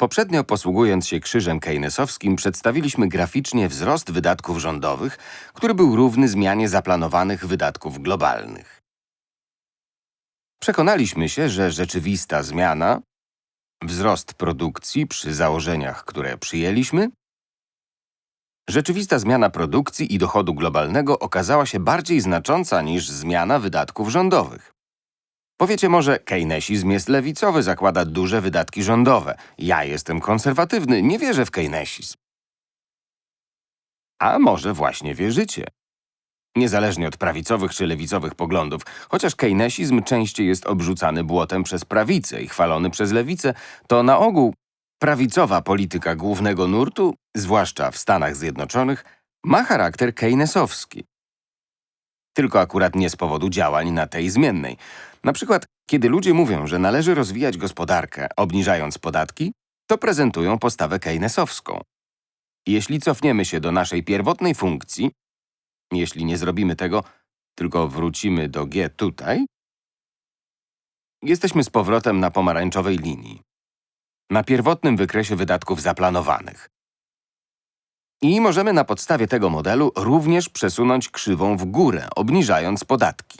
Poprzednio posługując się krzyżem keynesowskim przedstawiliśmy graficznie wzrost wydatków rządowych, który był równy zmianie zaplanowanych wydatków globalnych. Przekonaliśmy się, że rzeczywista zmiana, wzrost produkcji przy założeniach, które przyjęliśmy, rzeczywista zmiana produkcji i dochodu globalnego okazała się bardziej znacząca niż zmiana wydatków rządowych. Powiecie może, keynesizm jest lewicowy, zakłada duże wydatki rządowe. Ja jestem konserwatywny, nie wierzę w keynesizm. A może właśnie wierzycie? Niezależnie od prawicowych czy lewicowych poglądów, chociaż keynesizm częściej jest obrzucany błotem przez prawicę i chwalony przez lewicę, to na ogół prawicowa polityka głównego nurtu, zwłaszcza w Stanach Zjednoczonych, ma charakter keynesowski. Tylko akurat nie z powodu działań na tej zmiennej. Na przykład, kiedy ludzie mówią, że należy rozwijać gospodarkę, obniżając podatki, to prezentują postawę keynesowską. Jeśli cofniemy się do naszej pierwotnej funkcji, jeśli nie zrobimy tego, tylko wrócimy do G tutaj, jesteśmy z powrotem na pomarańczowej linii. Na pierwotnym wykresie wydatków zaplanowanych. I możemy na podstawie tego modelu również przesunąć krzywą w górę, obniżając podatki.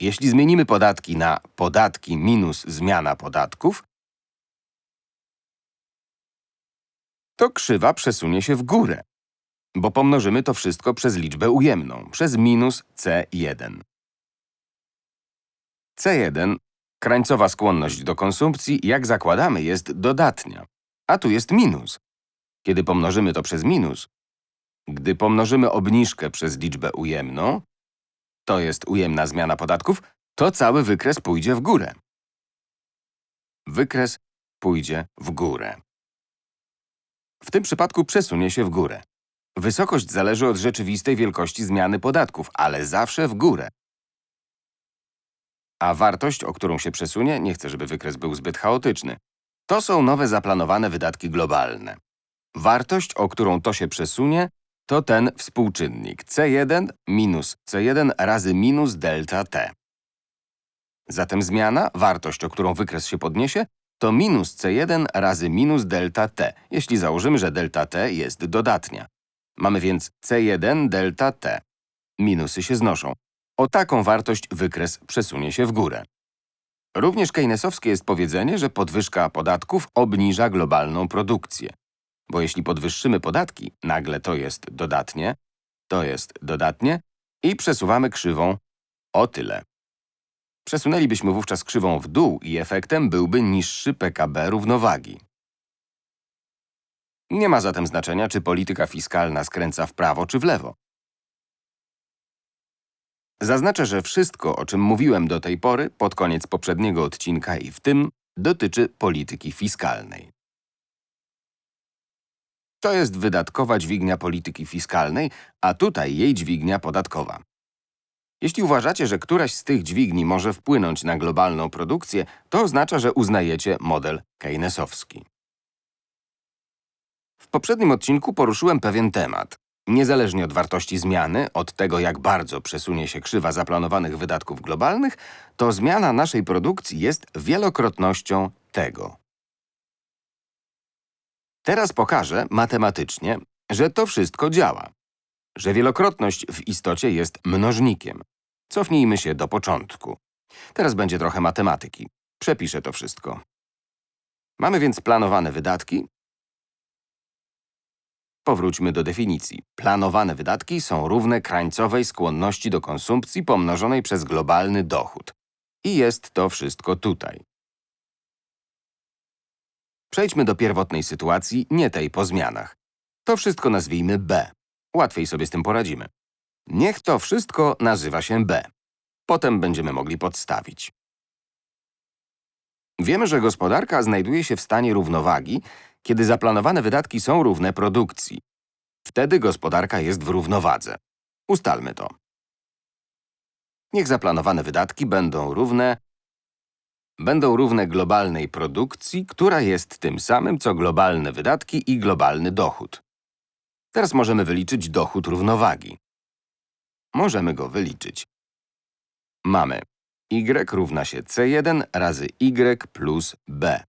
Jeśli zmienimy podatki na podatki minus zmiana podatków, to krzywa przesunie się w górę, bo pomnożymy to wszystko przez liczbę ujemną, przez minus C1. C1, krańcowa skłonność do konsumpcji, jak zakładamy, jest dodatnia, a tu jest minus. Kiedy pomnożymy to przez minus, gdy pomnożymy obniżkę przez liczbę ujemną, to jest ujemna zmiana podatków, to cały wykres pójdzie w górę. Wykres pójdzie w górę. W tym przypadku przesunie się w górę. Wysokość zależy od rzeczywistej wielkości zmiany podatków, ale zawsze w górę. A wartość, o którą się przesunie, nie chcę, żeby wykres był zbyt chaotyczny, to są nowe zaplanowane wydatki globalne. Wartość, o którą to się przesunie, to ten współczynnik C1 minus C1 razy minus delta T. Zatem zmiana, wartość, o którą wykres się podniesie, to minus C1 razy minus delta T, jeśli założymy, że delta T jest dodatnia. Mamy więc C1 delta T. Minusy się znoszą. O taką wartość wykres przesunie się w górę. Również keynesowskie jest powiedzenie, że podwyżka podatków obniża globalną produkcję. Bo jeśli podwyższymy podatki, nagle to jest dodatnie, to jest dodatnie i przesuwamy krzywą o tyle. Przesunęlibyśmy wówczas krzywą w dół i efektem byłby niższy PKB równowagi. Nie ma zatem znaczenia, czy polityka fiskalna skręca w prawo czy w lewo. Zaznaczę, że wszystko, o czym mówiłem do tej pory, pod koniec poprzedniego odcinka i w tym, dotyczy polityki fiskalnej. To jest wydatkowa dźwignia polityki fiskalnej, a tutaj jej dźwignia podatkowa. Jeśli uważacie, że któraś z tych dźwigni może wpłynąć na globalną produkcję, to oznacza, że uznajecie model keynesowski. W poprzednim odcinku poruszyłem pewien temat. Niezależnie od wartości zmiany, od tego jak bardzo przesunie się krzywa zaplanowanych wydatków globalnych, to zmiana naszej produkcji jest wielokrotnością tego. Teraz pokażę matematycznie, że to wszystko działa. Że wielokrotność w istocie jest mnożnikiem. Cofnijmy się do początku. Teraz będzie trochę matematyki. Przepiszę to wszystko. Mamy więc planowane wydatki. Powróćmy do definicji. Planowane wydatki są równe krańcowej skłonności do konsumpcji pomnożonej przez globalny dochód. I jest to wszystko tutaj. Przejdźmy do pierwotnej sytuacji, nie tej po zmianach. To wszystko nazwijmy B. Łatwiej sobie z tym poradzimy. Niech to wszystko nazywa się B. Potem będziemy mogli podstawić. Wiemy, że gospodarka znajduje się w stanie równowagi, kiedy zaplanowane wydatki są równe produkcji. Wtedy gospodarka jest w równowadze. Ustalmy to. Niech zaplanowane wydatki będą równe będą równe globalnej produkcji, która jest tym samym, co globalne wydatki i globalny dochód. Teraz możemy wyliczyć dochód równowagi. Możemy go wyliczyć. Mamy y równa się c1 razy y plus b.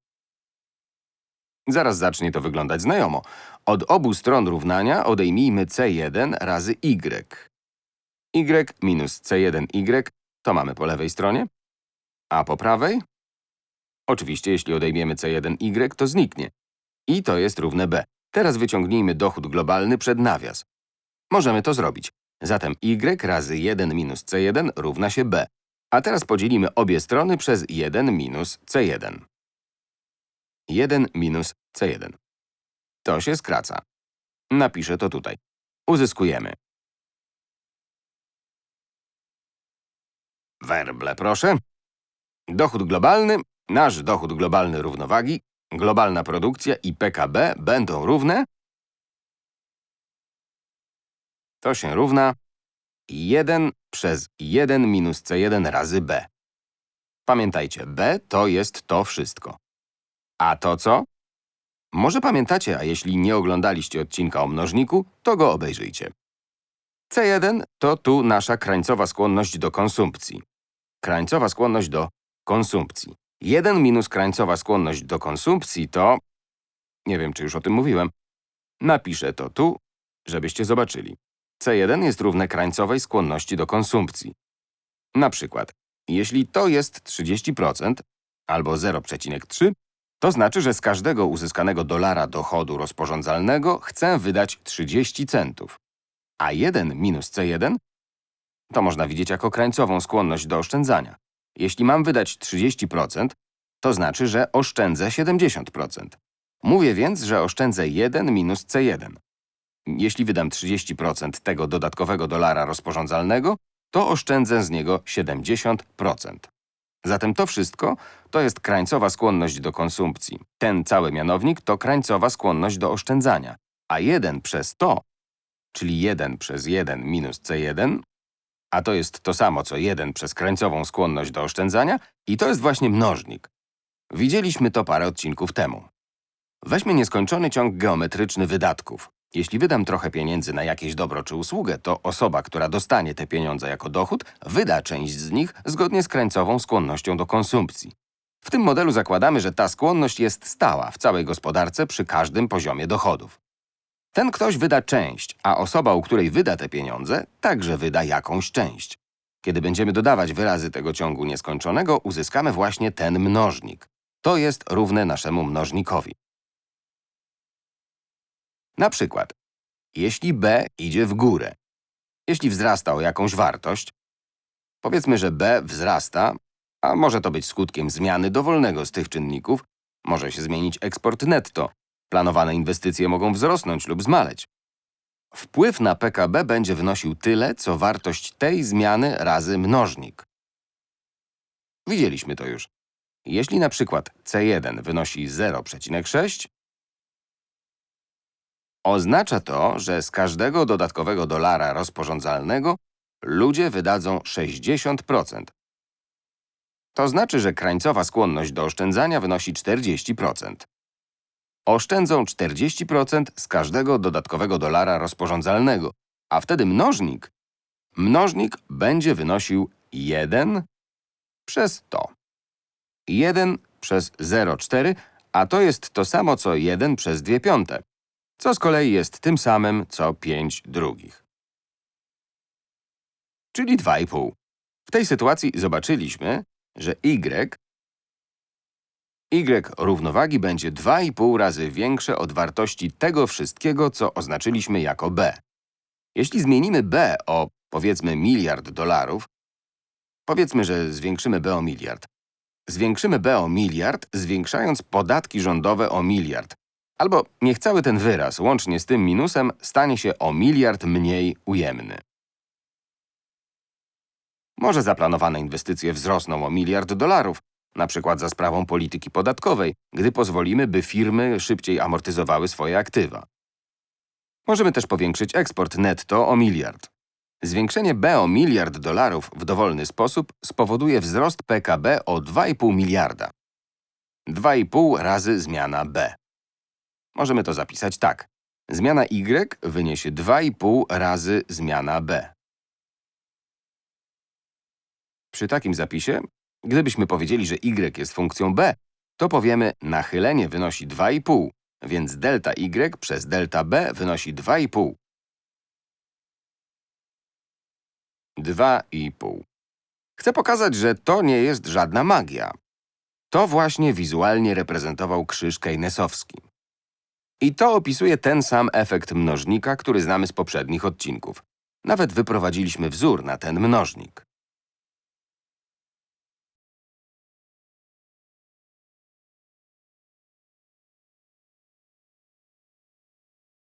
Zaraz zacznie to wyglądać znajomo. Od obu stron równania odejmijmy c1 razy y. y minus c1y to mamy po lewej stronie, a po prawej? Oczywiście, jeśli odejmiemy c1y, to zniknie. I to jest równe b. Teraz wyciągnijmy dochód globalny przed nawias. Możemy to zrobić. Zatem y razy 1 minus c1 równa się b. A teraz podzielimy obie strony przez 1 minus c1. 1 minus c1. To się skraca. Napiszę to tutaj. Uzyskujemy. Werble, proszę. Dochód globalny, nasz dochód globalny równowagi, globalna produkcja i PKB będą równe. To się równa 1 przez 1 minus C1 razy B. Pamiętajcie, B to jest to wszystko. A to co? Może pamiętacie, a jeśli nie oglądaliście odcinka o mnożniku, to go obejrzyjcie. C1 to tu nasza krańcowa skłonność do konsumpcji. Krańcowa skłonność do konsumpcji. 1 minus krańcowa skłonność do konsumpcji to… Nie wiem, czy już o tym mówiłem. Napiszę to tu, żebyście zobaczyli. C1 jest równe krańcowej skłonności do konsumpcji. Na przykład, jeśli to jest 30% albo 0,3, to znaczy, że z każdego uzyskanego dolara dochodu rozporządzalnego chcę wydać 30 centów. A 1 minus C1 to można widzieć jako krańcową skłonność do oszczędzania. Jeśli mam wydać 30%, to znaczy, że oszczędzę 70%. Mówię więc, że oszczędzę 1 minus C1. Jeśli wydam 30% tego dodatkowego dolara rozporządzalnego, to oszczędzę z niego 70%. Zatem to wszystko to jest krańcowa skłonność do konsumpcji. Ten cały mianownik to krańcowa skłonność do oszczędzania. A 1 przez to, czyli 1 przez 1 minus C1, a to jest to samo co 1 przez krańcową skłonność do oszczędzania i to jest właśnie mnożnik. Widzieliśmy to parę odcinków temu. Weźmy nieskończony ciąg geometryczny wydatków. Jeśli wydam trochę pieniędzy na jakieś dobro czy usługę, to osoba, która dostanie te pieniądze jako dochód, wyda część z nich zgodnie z krańcową skłonnością do konsumpcji. W tym modelu zakładamy, że ta skłonność jest stała w całej gospodarce przy każdym poziomie dochodów. Ten ktoś wyda część, a osoba, u której wyda te pieniądze, także wyda jakąś część. Kiedy będziemy dodawać wyrazy tego ciągu nieskończonego, uzyskamy właśnie ten mnożnik. To jest równe naszemu mnożnikowi. Na przykład, jeśli b idzie w górę, jeśli wzrasta o jakąś wartość, powiedzmy, że b wzrasta, a może to być skutkiem zmiany dowolnego z tych czynników, może się zmienić eksport netto, planowane inwestycje mogą wzrosnąć lub zmaleć. Wpływ na PKB będzie wynosił tyle, co wartość tej zmiany razy mnożnik. Widzieliśmy to już. Jeśli na przykład C1 wynosi 0,6, Oznacza to, że z każdego dodatkowego dolara rozporządzalnego ludzie wydadzą 60%. To znaczy, że krańcowa skłonność do oszczędzania wynosi 40%. Oszczędzą 40% z każdego dodatkowego dolara rozporządzalnego, a wtedy mnożnik, mnożnik będzie wynosił 1 przez to. 1 przez 0,4, a to jest to samo co 1 przez 2 piąte co z kolei jest tym samym, co 5 drugich. Czyli 2,5. W tej sytuacji zobaczyliśmy, że y, y równowagi będzie 2,5 razy większe od wartości tego wszystkiego, co oznaczyliśmy jako b. Jeśli zmienimy b o, powiedzmy, miliard dolarów, powiedzmy, że zwiększymy b o miliard. Zwiększymy b o miliard, zwiększając podatki rządowe o miliard, Albo niech cały ten wyraz, łącznie z tym minusem, stanie się o miliard mniej ujemny. Może zaplanowane inwestycje wzrosną o miliard dolarów, na przykład za sprawą polityki podatkowej, gdy pozwolimy, by firmy szybciej amortyzowały swoje aktywa. Możemy też powiększyć eksport netto o miliard. Zwiększenie B o miliard dolarów w dowolny sposób spowoduje wzrost PKB o 2,5 miliarda. 2,5 razy zmiana B. Możemy to zapisać tak. Zmiana y wyniesie 2,5 razy zmiana b. Przy takim zapisie, gdybyśmy powiedzieli, że y jest funkcją b, to powiemy nachylenie wynosi 2,5 więc delta y przez delta b wynosi 2,5. 2,5. Chcę pokazać, że to nie jest żadna magia. To właśnie wizualnie reprezentował krzyż keynesowski. I to opisuje ten sam efekt mnożnika, który znamy z poprzednich odcinków. Nawet wyprowadziliśmy wzór na ten mnożnik.